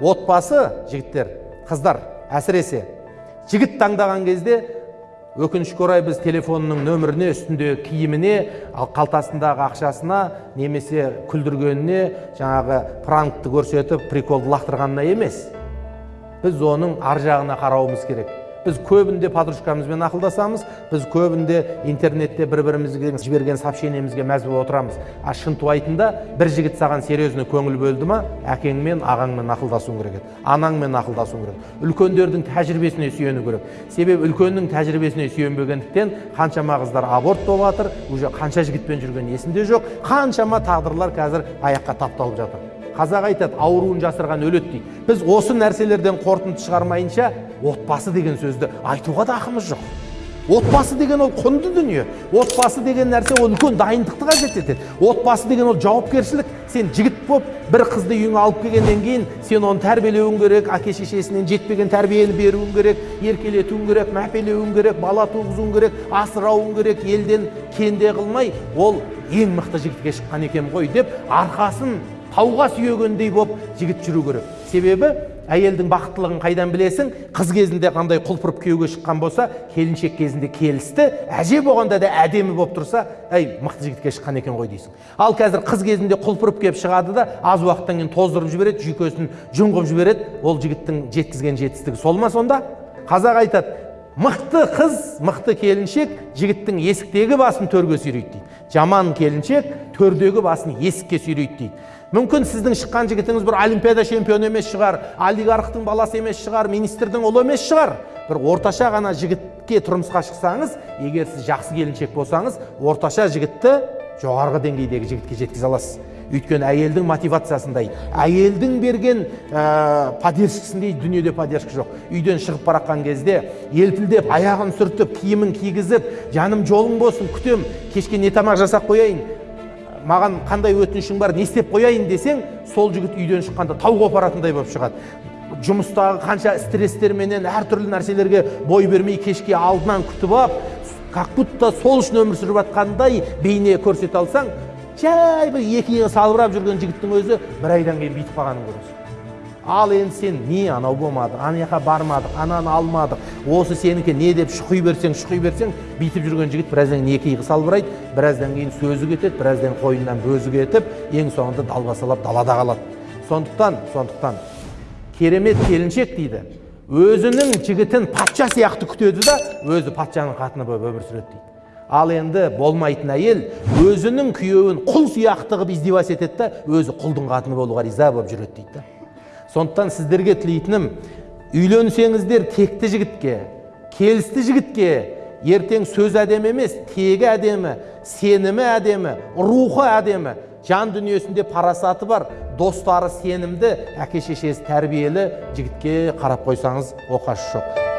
отбасы жігіттер қыздар әсіресе жігіт таңдаған кезде өкінішке орай біз телефонының нөміріне үстіндегі киіміне ал қалтасындағы ақшасына немесе күлдіргеніне жаңағы пранкты көрсетіп приколды лақтырғанына емес. Біз оның ар жағына қарауымыз керек. Біз көбінде подружкамызбен ақылдасамыз біз көбінде интернетте бір бірімізге жіберген сообщениемізге мәз болып отырамыз. А шынтуайтында бір жігіт саған серьезно көңіл бөлді ма әкеңмен ағаңмен ақылдасуың керек еді анаңмен ақылдасуың керек үлкендердің тәжірибесіне сүйену керек. Себебі үлкеннің тәжірибесіне сүйенбегендіктен қаншама қыздар аборт болып жатыр уже қанша жігітпен жүргені есімде жоқ қаншама тағдырлар қазір аяққа тапталып жатыр. Қазақ айтады ауруын жасырған өледі дейді. Біз осы нәрселерден қорытынды шығармайынша отбасы деген сөзді айтуға да ақымыз жоқ. Отбасы деген ол құнды дүние. Отбасы деген нәрсе ол үлкен дайындықты қажет етеді. Отбасы деген ол жауапкершілік. Сен жігіт болып бір қызды үйіңе алып келгеннен кейін сен оны тәрбиелеуің керек әке шешесінен жетпеген тәрбиені беруің керек еркелетуің керек мәпелеуің керек бала туғызуың керек асырауың керек елден кенде қылмай ол ең мықты жігітке шыққан екен ғой деп арқасын тауға сүйегендей болып жігіт жүру керек. Себебі әйелдің бақыттылығын қайдан білесің? Қыз кезінде қандай құлпырып күйеуге шыққан болса келіншек кезінде келісті әже болғанда да әдемі болып тұрса әй мықты жігітке шыққан екен ғой дейсің. Ал қазір қыз кезінде құлпырып келіп шығады да аз уақыттан кейін тоздырып жібереді жүйкесін қылып жібереді ол жігіттің жеткізген жетістігі сол ма сонда? Қазақ айтады мықты қыз мықты келіншек жігіттің есіктегі басын төрге сүйрейді дейді. Жаман келіншек төрдегі басын есікке сүйрейді дейді. Мүмкін сіздің шыққан жігітіңіз бір олимпиада чемпионы емес шығар олигархтың баласы емес шығар министрдің ұлы емес шығар. Бір орташа ғана жігітке тұрмысқа шықсаңыз егер сіз жақсы келіншек болсаңыз орташа жігітті жоғарғы деңгейдегі жігітке жеткізе аласыз. Өйткені әйелдің мотивациясындай. Әйелдің берген ә, поддержкасындай дүниеде поддержка жоқ. Үйден шығып бара жатқан кезде елпілдеп аяғын сүртіп киімін кигізіп жаным жолың болсын күтем. Кешке не тамақ жасап қояйын? Маған қандай өтінішің бар? Не істеп қояйын? десең сол жігіт үйден шыққанда тауға апаратындай болып шығады. Жұмыстағы қанша стресстерменен әртүрлі нәрселерге бой бермей кешке алдынан күтіп алып как будто сол үшін өмір сүріп жатқандай бейне көрсете алсаң жай бір екі иығы салбырап жүрген жігіттің өзі бір айдан кейін бүйтіп қалғанын көресің ал енді сен не анау болмады ана жаққа бармадық ананы алмадық осы сенікі не деп шұқи берсең шұқи берсең бүйтіп жүрген жігіт біраздан кейін екі иығы салбырайды біраздан кейін сөзі кетеді біраздан қойнынан бөзі кетіп ең соңында далбасалап далада қалады. Сондықтан сондықтан керемет келіншек дейді. Өзінің жігітін патша сияқты күтеді да өзі патшаның қатыны болып өмір сүреді дейді. Ал енді болмайтын әйел өзінің күйеуін құл сияқты қылып издеваться етеді да өзі құлдың қатыны болуға риза болып жүреді дейді сондықтан сіздерге тілейтінім үйленсеңіздер текті жігітке келісті жігітке ертең сөз әдемі емес тегі әдемі сенімі әдемі рухы әдемі жан дүниесінде парасаты бар достары сенімді әке шешесі тәрбиелі жігітке қарап қойсаңыз оқасы жоқ.